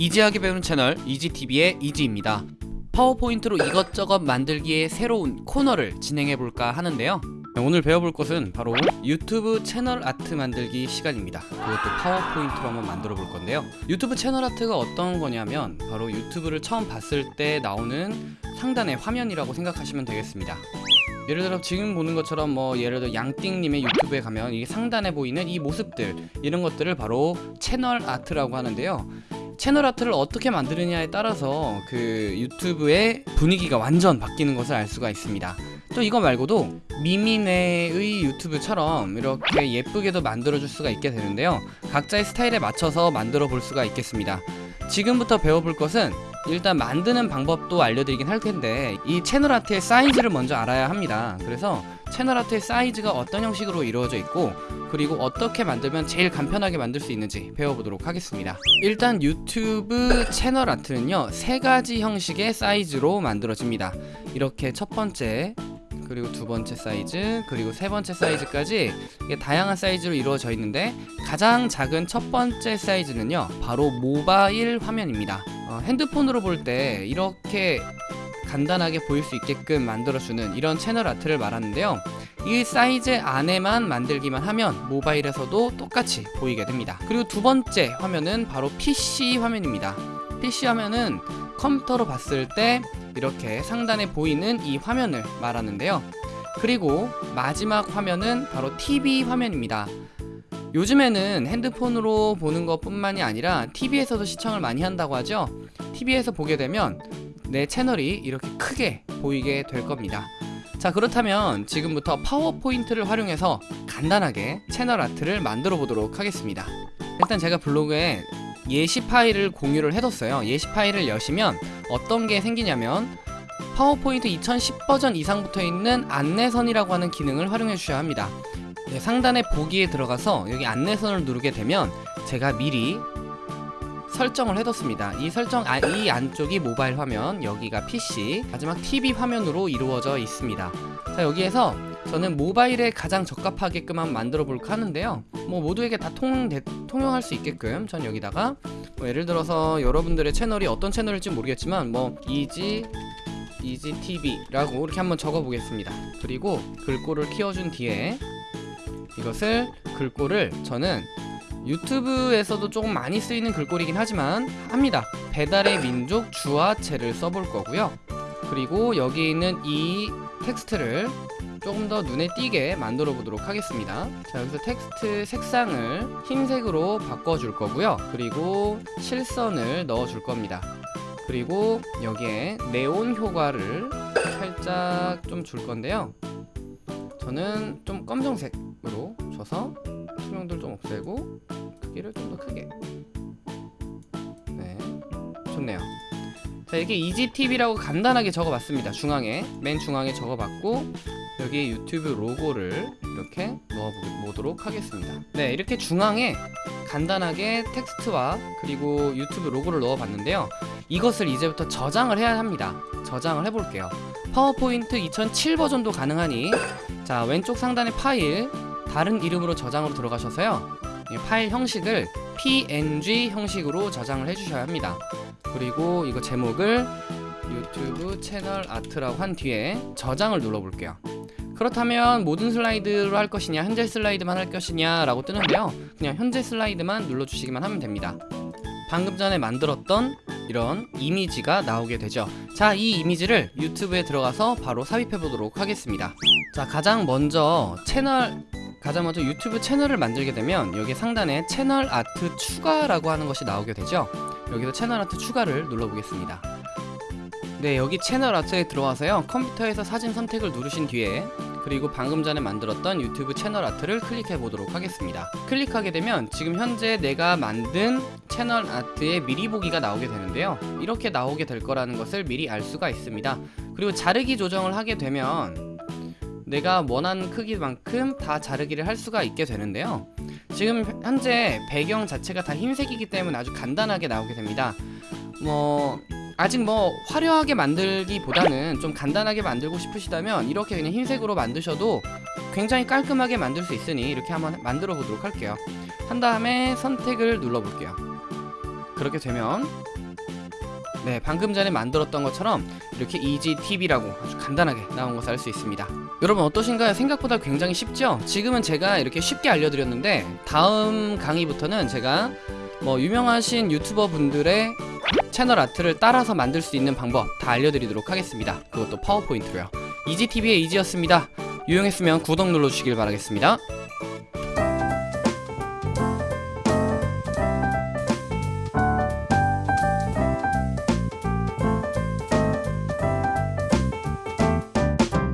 easy하게 배우는 채널 이지TV의 이지입니다. 파워포인트로 이것저것 만들기의 새로운 코너를 진행해볼까 하는데요. 네, 오늘 배워볼 것은 바로 유튜브 채널 아트 만들기 시간입니다. 그것도 파워포인트로 한번 만들어 볼 건데요. 유튜브 채널 아트가 어떤 거냐면 바로 유튜브를 처음 봤을 때 나오는 상단의 화면이라고 생각하시면 되겠습니다. 예를 들어 지금 보는 것처럼 뭐 예를 들어 양띵님의 유튜브에 가면 이 상단에 보이는 이 모습들 이런 것들을 바로 채널 아트라고 하는데요. 채널 아트를 어떻게 만드느냐에 따라서 그 유튜브의 분위기가 완전 바뀌는 것을 알 수가 있습니다. 또 이거 말고도 미미네의 유튜브처럼 이렇게 예쁘게도 만들어줄 수가 있게 되는데요. 각자의 스타일에 맞춰서 만들어 볼 수가 있겠습니다. 지금부터 배워볼 것은 일단 만드는 방법도 알려드리긴 할 텐데 이 채널 아트의 사이즈를 먼저 알아야 합니다. 그래서 채널 아트의 사이즈가 어떤 형식으로 이루어져 있고 그리고 어떻게 만들면 제일 간편하게 만들 수 있는지 배워보도록 하겠습니다. 일단 유튜브 채널 아트는요 세 가지 형식의 사이즈로 만들어집니다. 이렇게 첫 번째 그리고 두 번째 사이즈 그리고 세 번째 사이즈까지 다양한 사이즈로 이루어져 있는데 가장 작은 첫 번째 사이즈는요 바로 모바일 화면입니다 어, 핸드폰으로 볼 때 이렇게 간단하게 보일 수 있게끔 만들어주는 이런 채널 아트를 말하는데요. 이 사이즈 안에만 만들기만 하면 모바일에서도 똑같이 보이게 됩니다. 그리고 두 번째 화면은 바로 PC 화면입니다. PC 화면은 컴퓨터로 봤을 때 이렇게 상단에 보이는 이 화면을 말하는데요. 그리고 마지막 화면은 바로 TV 화면입니다 요즘에는 핸드폰으로 보는 것 뿐만이 아니라 TV에서도 시청을 많이 한다고 하죠? TV에서 보게 되면 내 채널이 이렇게 크게 보이게 될 겁니다. 자 그렇다면 지금부터 파워포인트를 활용해서 간단하게 채널 아트를 만들어 보도록 하겠습니다. 일단 제가 블로그에 예시 파일을 공유를 해뒀어요. 예시 파일을 여시면 어떤 게 생기냐면 파워포인트 2010 버전 이상부터 있는 안내선이라고 하는 기능을 활용해 주셔야 합니다. 네, 상단의 보기에 들어가서 여기 안내선을 누르게 되면 제가 미리 설정을 해뒀습니다. 이 설정 아, 이 안쪽이 모바일 화면 여기가 PC 마지막 TV 화면으로 이루어져 있습니다. 자 여기에서 저는 모바일에 가장 적합하게끔 한번 만들어 볼까 하는데요. 뭐 모두에게 다 통, 대, 통용할 수 있게끔 전 여기다가 뭐 예를 들어서 여러분들의 채널이 어떤 채널일지 모르겠지만 뭐 이지 이지TV라고 이렇게 한번 적어 보겠습니다. 그리고 글꼴을 키워준 뒤에 이것을 글꼴을 저는 유튜브에서도 조금 많이 쓰이는 글꼴이긴 하지만 합니다. 배달의 민족 주아체를 써볼 거고요. 그리고 여기 있는 이 텍스트를 조금 더 눈에 띄게 만들어 보도록 하겠습니다. 자 여기서 텍스트 색상을 흰색으로 바꿔 줄 거고요. 그리고 실선을 넣어 줄 겁니다. 그리고 여기에 네온 효과를 살짝 좀 줄 건데요. 저는 좀 검정색 으로 줘서 투명도를 좀 없애고 크기를 좀 더 크게. 네. 좋네요. 자 이게 이지TV라고 간단하게 적어봤습니다. 중앙에 맨 중앙에 적어봤고 여기에 유튜브 로고를 이렇게 넣어보도록 하겠습니다. 네 이렇게 중앙에 간단하게 텍스트와 그리고 유튜브 로고를 넣어봤는데요. 이것을 이제부터 저장을 해야 합니다. 저장을 해볼게요. 파워포인트 2007 버전도 가능하니 자 왼쪽 상단의 파일 다른 이름으로 저장으로 들어가셔서요. 파일 형식을 png 형식으로 저장을 해주셔야 합니다. 그리고 이거 제목을 유튜브 채널 아트라고 한 뒤에 저장을 눌러 볼게요. 그렇다면 모든 슬라이드로 할 것이냐 현재 슬라이드만 할 것이냐 라고 뜨는데요. 그냥 현재 슬라이드만 눌러주시기만 하면 됩니다. 방금 전에 만들었던 이런 이미지가 나오게 되죠. 자 이 이미지를 유튜브에 들어가서 바로 삽입해 보도록 하겠습니다. 자 가장 먼저 채널 먼저 유튜브 채널을 만들게 되면 여기 상단에 채널 아트 추가라고 하는 것이 나오게 되죠? 여기서 채널 아트 추가를 눌러보겠습니다. 네 여기 채널 아트에 들어와서요. 컴퓨터에서 사진 선택을 누르신 뒤에 그리고 방금 전에 만들었던 유튜브 채널 아트를 클릭해 보도록 하겠습니다. 클릭하게 되면 지금 현재 내가 만든 채널 아트의 미리 보기가 나오게 되는데요. 이렇게 나오게 될 거라는 것을 미리 알 수가 있습니다. 그리고 자르기 조정을 하게 되면 내가 원하는 크기만큼 다 자르기를 할 수가 있게 되는데요. 지금 현재 배경 자체가 다 흰색이기 때문에 아주 간단하게 나오게 됩니다. 뭐 아직 뭐 화려하게 만들기보다는 좀 간단하게 만들고 싶으시다면 이렇게 그냥 흰색으로 만드셔도 굉장히 깔끔하게 만들 수 있으니 이렇게 한번 만들어 보도록 할게요. 한 다음에 선택을 눌러 볼게요. 그렇게 되면 네, 방금 전에 만들었던 것처럼 이렇게 EasyTV라고 아주 간단하게 나온 것을 알 수 있습니다. 여러분 어떠신가요? 생각보다 굉장히 쉽죠? 지금은 제가 이렇게 쉽게 알려드렸는데 다음 강의부터는 제가 뭐 유명하신 유튜버 분들의 채널 아트를 따라서 만들 수 있는 방법 다 알려드리도록 하겠습니다. 그것도 파워포인트로요. 이지TV의 이지였습니다. 유용했으면 구독 눌러주시길 바라겠습니다.